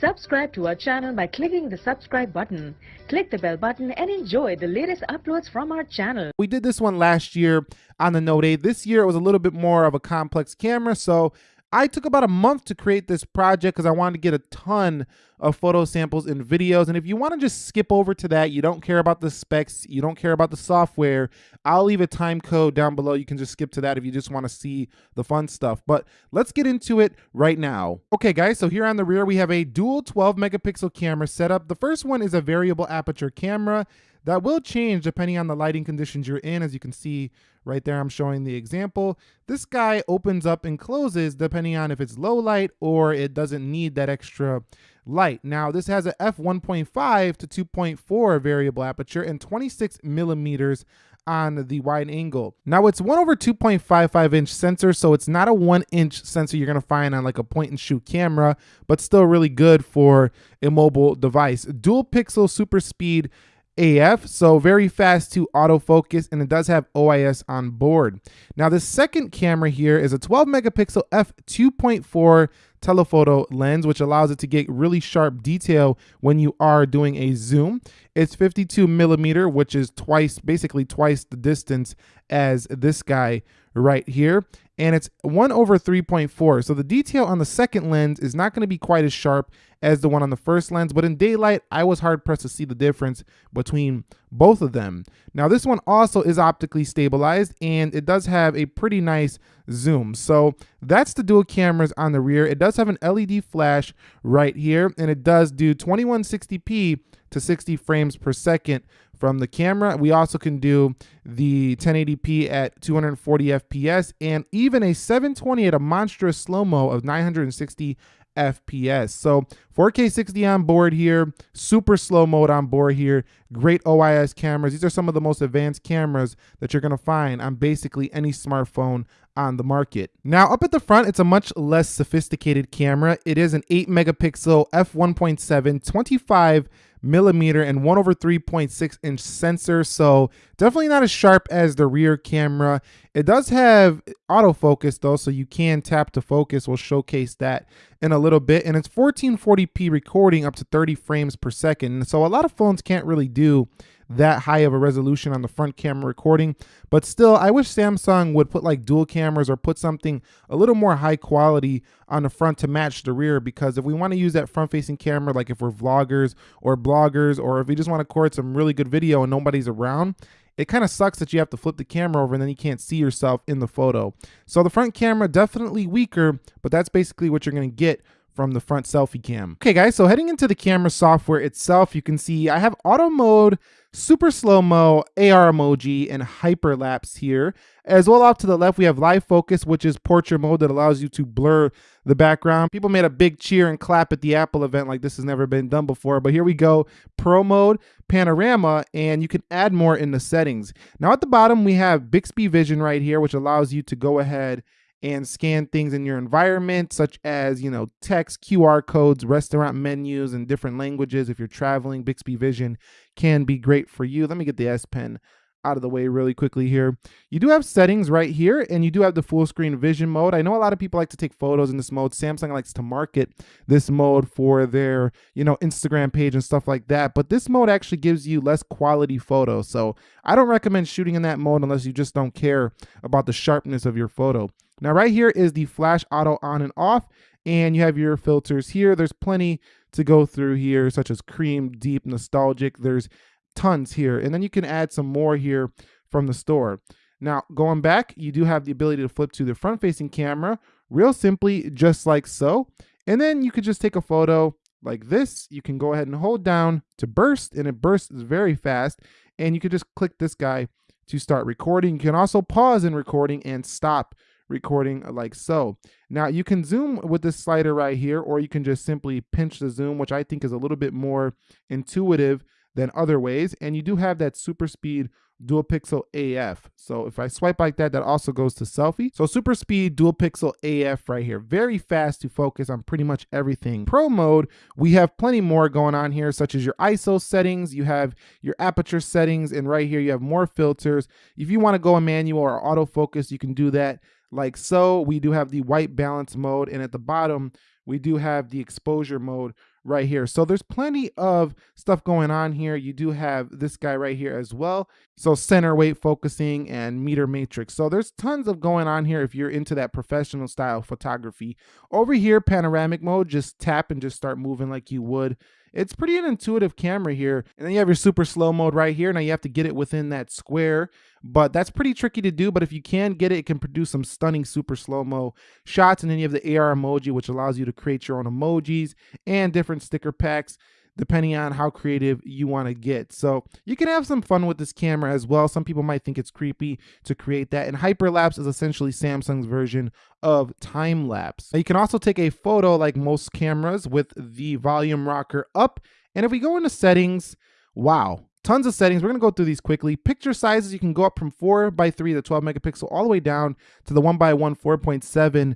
Subscribe to our channel by clicking the subscribe button. Click the bell button and enjoy the latest uploads from our channel. We did this one last year on the Note 8. This year it was a little bit more of a complex camera, so I took about a month to create this project because I wanted to get a ton of photo samples and videos. And if you want to just skip over to that, you don't care about the specs, you don't care about the software, I'll leave a time code down below. You can just skip to that if you just want to see the fun stuff. But let's get into it right now. Okay, guys, so here on the rear, we have a dual 12 megapixel camera setup. The first one is a variable aperture camera. That will change depending on the lighting conditions you're in. As you can see right there, I'm showing the example. This guy opens up and closes depending on if it's low light or it doesn't need that extra light. Now this has a f1.5 to 2.4 variable aperture and 26 millimeters on the wide angle. Now it's 1 over 2.55 inch sensor, so it's not a 1 inch sensor you're to find on like a point and shoot camera, but still really good for a mobile device. Dual pixel super speed AF, so very fast to autofocus, and it does have OIS on board. Now, the second camera here is a 12 megapixel f2.4 telephoto lens, which allows it to get really sharp detail when you are doing a zoom. It's 52 millimeter, which is twice, basically twice the distance as this guy right here and it's 1 over 3.4. So the detail on the second lens is not going to be quite as sharp as the one on the first lens, but in daylight, I was hard pressed to see the difference between both of them. Now this one also is optically stabilized and it does have a pretty nice zoom. So that's the dual cameras on the rear. It does have an LED flash right here and it does do 2160p to 60 frames per second from the camera. We also can do the 1080p at 240 FPS and even a 720 at a monstrous slow-mo of 960 FPS. So 4K 60 on board here, super slow mode on board here, great OIS cameras. These are some of the most advanced cameras that you're gonna find on basically any smartphone on the market. Now up at the front, it's a much less sophisticated camera. It is an 8 megapixel f1.7 25 millimeter and 1 over 3.6 inch sensor. So definitely not as sharp as the rear camera. It does have autofocus though so you can tap to focus. We'll showcase that in a little bit. And it's 1440p recording up to 30 frames per second. So a lot of phones can't really do that high of a resolution on the front camera recording. But still, I wish Samsung would put like dual cameras or put something a little more high quality on the front to match the rear because if we want to use that front facing camera, like if we're vloggers or bloggers, or if we just want to record some really good video and nobody's around, it kind of sucks that you have to flip the camera over and then you can't see yourself in the photo. So the front camera definitely weaker, but that's basically what you're going to get from the front selfie cam. Okay guys, so heading into the camera software itself, you can see I have auto mode, super slow-mo, AR emoji, and hyperlapse here. As well off to the left, we have live focus, which is portrait mode that allows you to blur the background. People made a big cheer and clap at the Apple event like this has never been done before, but here we go, pro mode, panorama, and you can add more in the settings. Now at the bottom, we have Bixby Vision right here, which allows you to go ahead and scan things in your environment, such as, you know, text, QR codes, restaurant menus, and different languages. If you're traveling, Bixby Vision can be great for you. Let me get the S Pen out of the way really quickly here. You do have settings right here and you do have the full screen vision mode. I know a lot of people like to take photos in this mode. Samsung likes to market this mode for their, you know, Instagram page and stuff like that. But this mode actually gives you less quality photos. So I don't recommend shooting in that mode unless you just don't care about the sharpness of your photo. Now right here is the flash auto on and off and you have your filters here. There's plenty to go through here such as cream, deep, nostalgic. There's tons here and then you can add some more here from the store. Now going back, you do have the ability to flip to the front facing camera real simply just like so. And then you could just take a photo like this. You can go ahead and hold down to burst and it bursts very fast. And you could just click this guy to start recording. You can also pause in recording and stop recording like so. Now you can zoom with this slider right here, or you can just simply pinch the zoom, which I think is a little bit more intuitive than other ways. And you do have that super speed dual pixel AF. So if I swipe like that, that also goes to selfie. So super speed dual pixel AF right here. Very fast to focus on pretty much everything. Pro mode, we have plenty more going on here, such as your ISO settings, you have your aperture settings, and right here you have more filters. If you wanna go a manual or autofocus, you can do that like so. We do have the white balance mode and at the bottom, we do have the exposure mode right here. So there's plenty of stuff going on here. You do have this guy right here as well. So center weight focusing and meter matrix. So there's tons of going on here if you're into that professional style photography. Over here, panoramic mode, just tap and just start moving like you would it's pretty an intuitive camera here. And then you have your super slow mode right here. Now you have to get it within that square, but that's pretty tricky to do. But if you can get it, it can produce some stunning super slow-mo shots. And then you have the AR emoji, which allows you to create your own emojis and different sticker packs depending on how creative you want to get. So you can have some fun with this camera as well. Some people might think it's creepy to create that. And hyperlapse is essentially Samsung's version of time lapse. Now You can also take a photo like most cameras with the volume rocker up. And if we go into settings, wow, tons of settings. We're gonna go through these quickly. Picture sizes, you can go up from 4 by 3 to 12 megapixel all the way down to the 1 by 1 4.7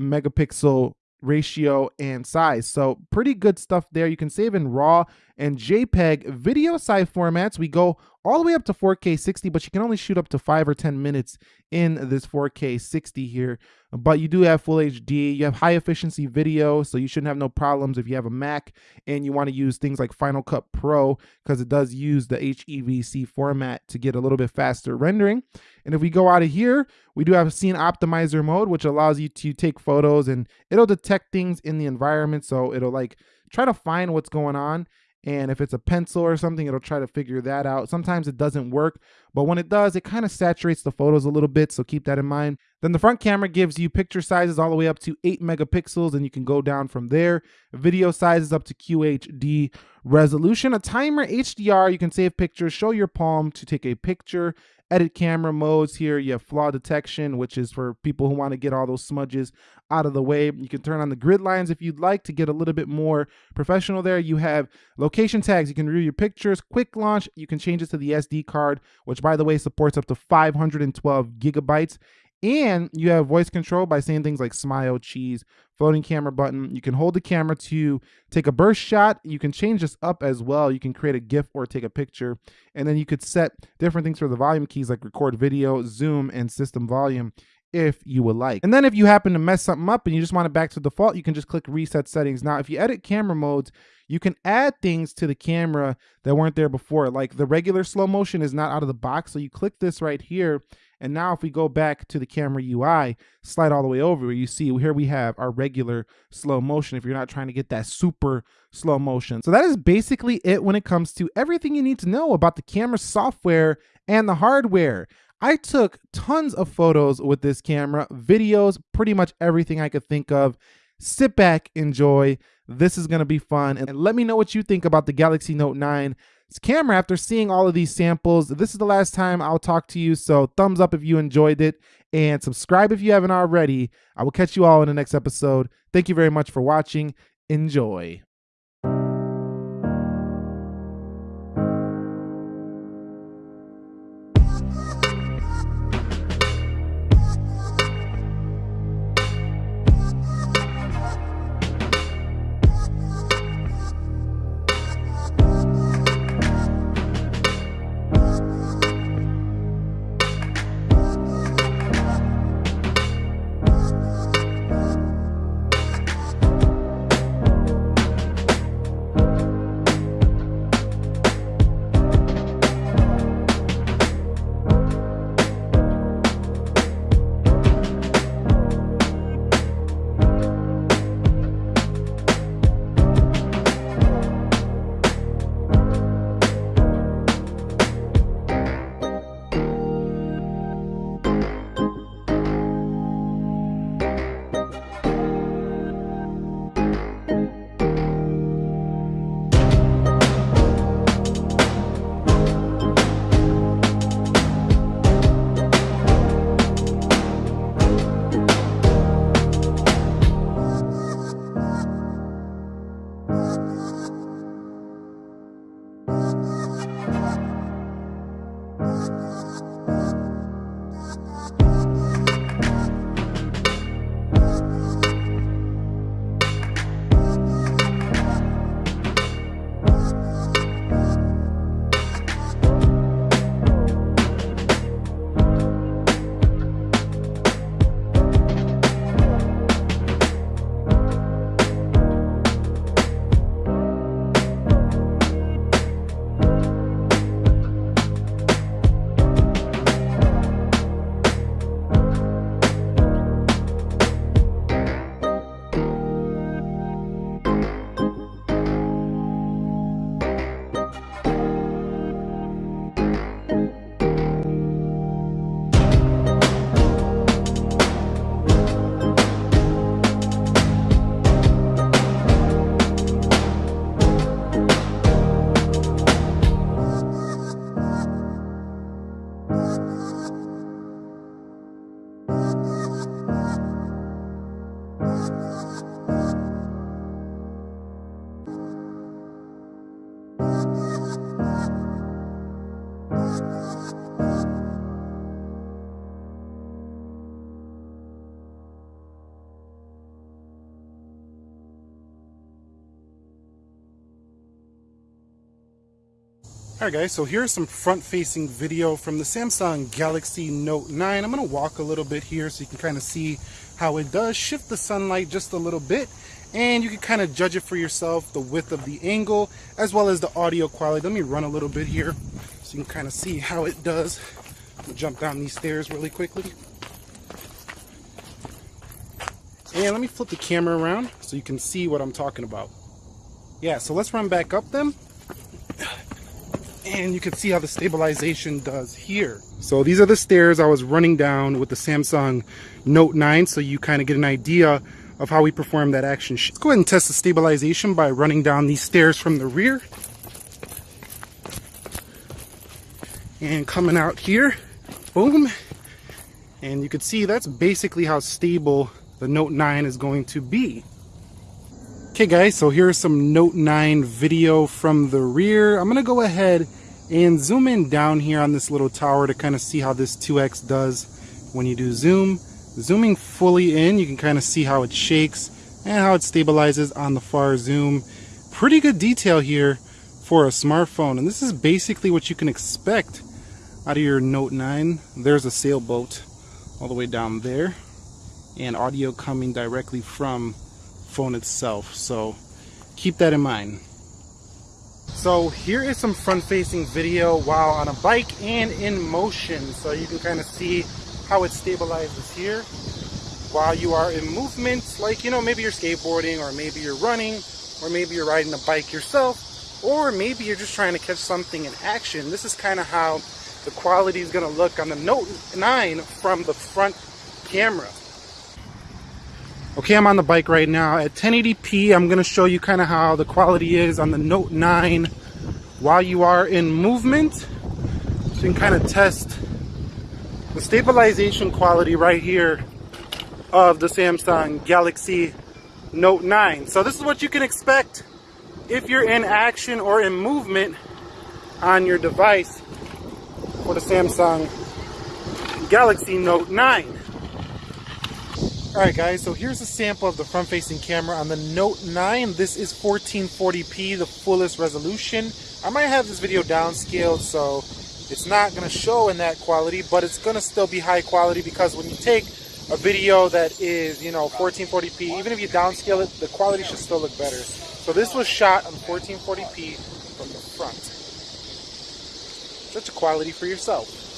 megapixel ratio and size. So pretty good stuff there. You can save in RAW and JPEG video size formats. We go all the way up to 4K 60, but you can only shoot up to five or 10 minutes in this 4K 60 here. But you do have full HD, you have high efficiency video, so you shouldn't have no problems if you have a Mac and you want to use things like Final Cut Pro because it does use the HEVC format to get a little bit faster rendering. And if we go out of here, we do have scene optimizer mode, which allows you to take photos and it'll detect things in the environment. So it'll like try to find what's going on and if it's a pencil or something it'll try to figure that out. Sometimes it doesn't work but when it does it kind of saturates the photos a little bit so keep that in mind then the front camera gives you picture sizes all the way up to 8 megapixels and you can go down from there video sizes up to QHD resolution a timer HDR you can save pictures show your palm to take a picture edit camera modes here. You have flaw detection, which is for people who want to get all those smudges out of the way. You can turn on the grid lines if you'd like to get a little bit more professional there. You have location tags. You can review your pictures. Quick launch. You can change it to the SD card, which by the way supports up to 512 gigabytes. And you have voice control by saying things like smile, cheese, floating camera button. You can hold the camera to take a burst shot. You can change this up as well. You can create a GIF or take a picture. And then you could set different things for the volume keys like record video, zoom, and system volume if you would like. And then if you happen to mess something up and you just want it back to default, you can just click reset settings. Now, if you edit camera modes, you can add things to the camera that weren't there before. Like the regular slow motion is not out of the box. So you click this right here and now if we go back to the camera UI, slide all the way over, you see here we have our regular slow motion if you're not trying to get that super slow motion. So that is basically it when it comes to everything you need to know about the camera software and the hardware. I took tons of photos with this camera, videos, pretty much everything I could think of. Sit back, enjoy. This is gonna be fun. And let me know what you think about the Galaxy Note 9 camera after seeing all of these samples. This is the last time I'll talk to you, so thumbs up if you enjoyed it and subscribe if you haven't already. I will catch you all in the next episode. Thank you very much for watching. Enjoy. Alright guys, so here's some front-facing video from the Samsung Galaxy Note 9. I'm going to walk a little bit here so you can kind of see how it does shift the sunlight just a little bit and you can kind of judge it for yourself, the width of the angle as well as the audio quality. Let me run a little bit here so you can kind of see how it does. jump down these stairs really quickly. And let me flip the camera around so you can see what I'm talking about. Yeah, so let's run back up them. And you can see how the stabilization does here. So these are the stairs I was running down with the Samsung Note 9 so you kind of get an idea of how we perform that action. Let's go ahead and test the stabilization by running down these stairs from the rear. And coming out here, boom. And you can see that's basically how stable the Note 9 is going to be. Okay guys, so here's some Note 9 video from the rear. I'm going to go ahead and zoom in down here on this little tower to kind of see how this 2x does when you do zoom. Zooming fully in, you can kind of see how it shakes and how it stabilizes on the far zoom. Pretty good detail here for a smartphone. And this is basically what you can expect out of your Note 9. There's a sailboat all the way down there and audio coming directly from phone itself. So keep that in mind. So here is some front-facing video while on a bike and in motion. So you can kind of see how it stabilizes here while you are in movement. Like, you know, maybe you're skateboarding or maybe you're running or maybe you're riding a bike yourself or maybe you're just trying to catch something in action. This is kind of how the quality is going to look on the Note 9 from the front camera. Okay, I'm on the bike right now. At 1080p, I'm going to show you kind of how the quality is on the Note 9 while you are in movement. So you can kind of test the stabilization quality right here of the Samsung Galaxy Note 9. So this is what you can expect if you're in action or in movement on your device for the Samsung Galaxy Note 9. Alright guys, so here's a sample of the front-facing camera on the Note 9. This is 1440p, the fullest resolution. I might have this video downscaled so it's not going to show in that quality, but it's going to still be high quality because when you take a video that is, you know, 1440p, even if you downscale it, the quality should still look better. So this was shot on 1440p from the front. Such a quality for yourself.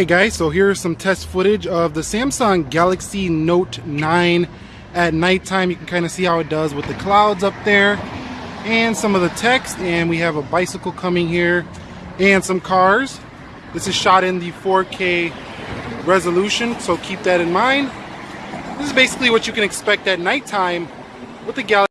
Okay guys, so here's some test footage of the Samsung Galaxy Note 9 at nighttime. You can kind of see how it does with the clouds up there and some of the text and we have a bicycle coming here and some cars. This is shot in the 4K resolution, so keep that in mind. This is basically what you can expect at nighttime with the Galaxy